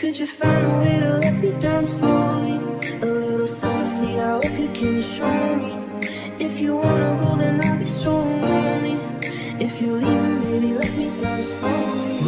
Could you find a way to let me down slowly? A little sympathy, I hope you can show me. If you wanna go, then I'll be so lonely. If you leave me, baby, let me down slowly.